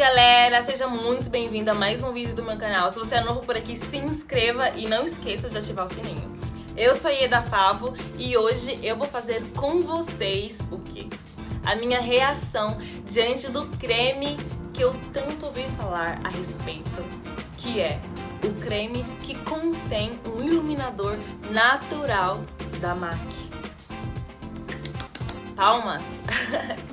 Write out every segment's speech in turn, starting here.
galera, seja muito bem-vindo a mais um vídeo do meu canal. Se você é novo por aqui, se inscreva e não esqueça de ativar o sininho. Eu sou a Ieda Favo e hoje eu vou fazer com vocês o quê? A minha reação diante do creme que eu tanto ouvi falar a respeito, que é o creme que contém um iluminador natural da MAC. Palmas!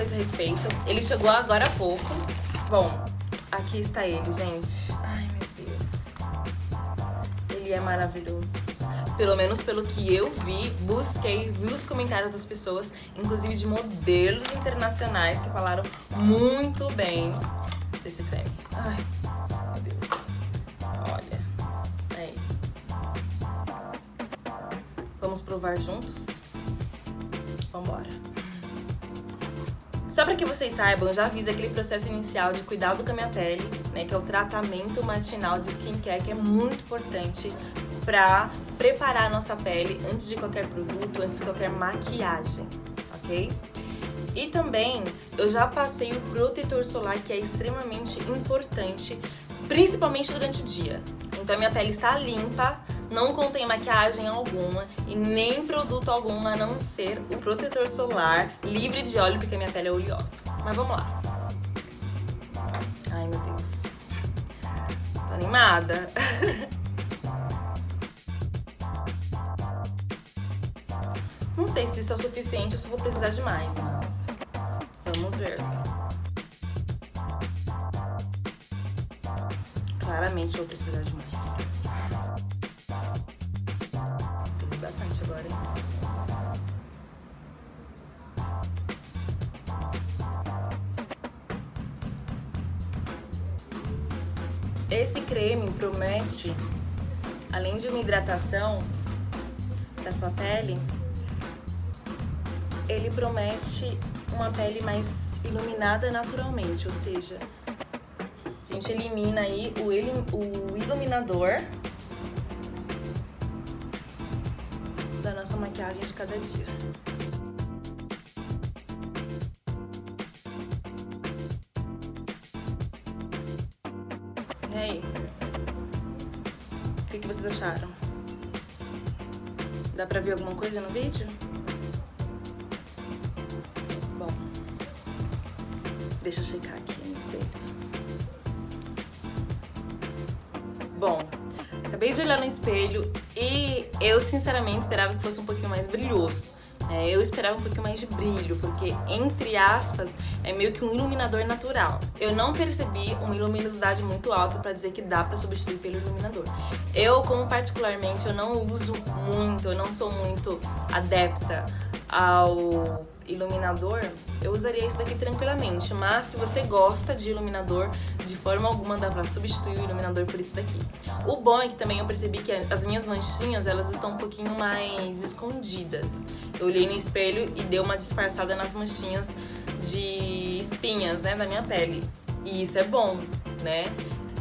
coisa a respeito. Ele chegou agora há pouco. Bom, aqui está ele, gente. Ai, meu Deus. Ele é maravilhoso. Pelo menos pelo que eu vi, busquei, vi os comentários das pessoas, inclusive de modelos internacionais que falaram muito bem desse creme. Ai, meu Deus. Olha, é isso. Vamos provar juntos? Vambora. Só para que vocês saibam, eu já fiz aquele processo inicial de cuidado com a minha pele, né, que é o tratamento matinal de skincare, que é muito importante para preparar a nossa pele antes de qualquer produto, antes de qualquer maquiagem, ok? E também eu já passei o protetor solar, que é extremamente importante, principalmente durante o dia. Então minha pele está limpa, não contém maquiagem alguma e nem produto algum a não ser o protetor solar livre de óleo, porque minha pele é oleosa. Mas vamos lá. Ai, meu Deus. Tô animada. Não sei se isso é o suficiente ou se vou precisar de mais, mas vamos ver. Claramente vou precisar de mais. bastante agora, hein? Esse creme promete, além de uma hidratação da sua pele, ele promete uma pele mais iluminada naturalmente, ou seja, a gente elimina aí o, o iluminador da nossa maquiagem de cada dia. E aí? O que, que vocês acharam? Dá pra ver alguma coisa no vídeo? Bom, deixa eu checar aqui no espelho. Bom, acabei de olhar no espelho e eu, sinceramente, esperava que fosse um pouquinho mais brilhoso. É, eu esperava um pouquinho mais de brilho, porque, entre aspas, é meio que um iluminador natural. Eu não percebi uma luminosidade muito alta para dizer que dá para substituir pelo iluminador. Eu, como particularmente, eu não uso muito, eu não sou muito adepta ao iluminador, eu usaria isso daqui tranquilamente, mas se você gosta de iluminador, de forma alguma dá pra substituir o iluminador por isso daqui. O bom é que também eu percebi que as minhas manchinhas, elas estão um pouquinho mais escondidas. Eu olhei no espelho e deu uma disfarçada nas manchinhas de espinhas, né, da minha pele. E isso é bom, né?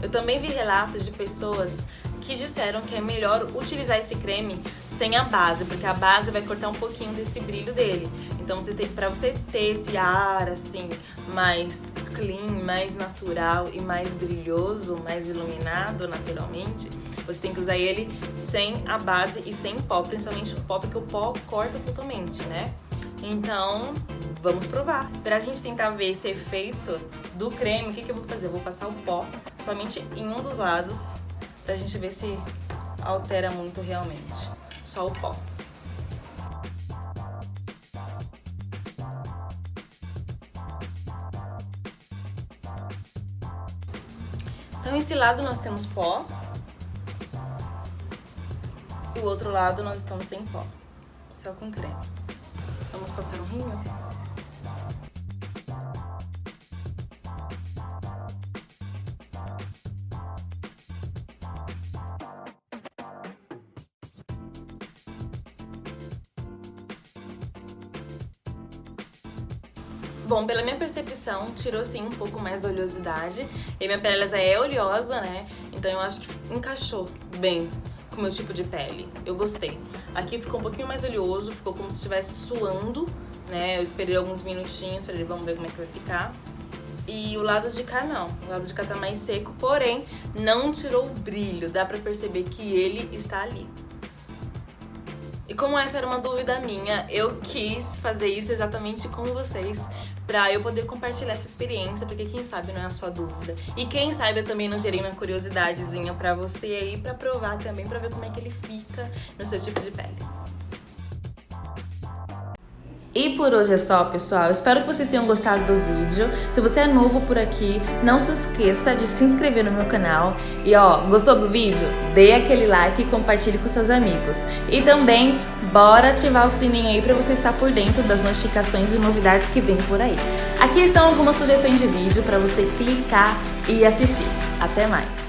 Eu também vi relatos de pessoas que disseram que é melhor utilizar esse creme sem a base, porque a base vai cortar um pouquinho desse brilho dele. Então, você tem, pra você ter esse ar, assim, mais clean, mais natural e mais brilhoso, mais iluminado naturalmente, você tem que usar ele sem a base e sem pó, principalmente o pó, porque o pó corta totalmente, né? Então, vamos provar. Pra gente tentar ver esse efeito do creme, o que, que eu vou fazer? Eu vou passar o pó somente em um dos lados pra gente ver se altera muito realmente. Só o pó. Então, esse lado nós temos pó. E o outro lado nós estamos sem pó. Só com creme. Vamos passar um rímel? Bom, pela minha percepção, tirou sim um pouco mais da oleosidade. E minha pele já é oleosa, né? Então eu acho que encaixou bem com o meu tipo de pele. Eu gostei. Aqui ficou um pouquinho mais oleoso, ficou como se estivesse suando, né? Eu esperei alguns minutinhos, falei, vamos ver como é que vai ficar. E o lado de cá não, o lado de cá tá mais seco, porém não tirou o brilho, dá pra perceber que ele está ali. E como essa era uma dúvida minha, eu quis fazer isso exatamente com vocês pra eu poder compartilhar essa experiência, porque quem sabe não é a sua dúvida. E quem sabe eu também não gerei uma curiosidadezinha pra você aí, pra provar também, pra ver como é que ele fica no seu tipo de pele. E por hoje é só, pessoal. Espero que vocês tenham gostado do vídeo. Se você é novo por aqui, não se esqueça de se inscrever no meu canal. E ó, gostou do vídeo? Dê aquele like e compartilhe com seus amigos. E também, bora ativar o sininho aí para você estar por dentro das notificações e novidades que vem por aí. Aqui estão algumas sugestões de vídeo para você clicar e assistir. Até mais!